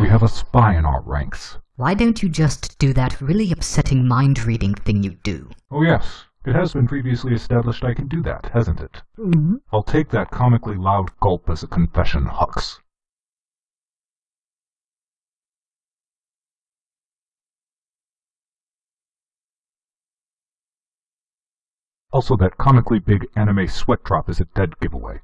We have a spy in our ranks. Why don't you just do that really upsetting mind reading thing you do? Oh yes, it has been previously established I can do that, hasn't it? Mm-hmm. I'll take that comically loud gulp as a confession, Hux. Also, that comically big anime sweat drop is a dead giveaway.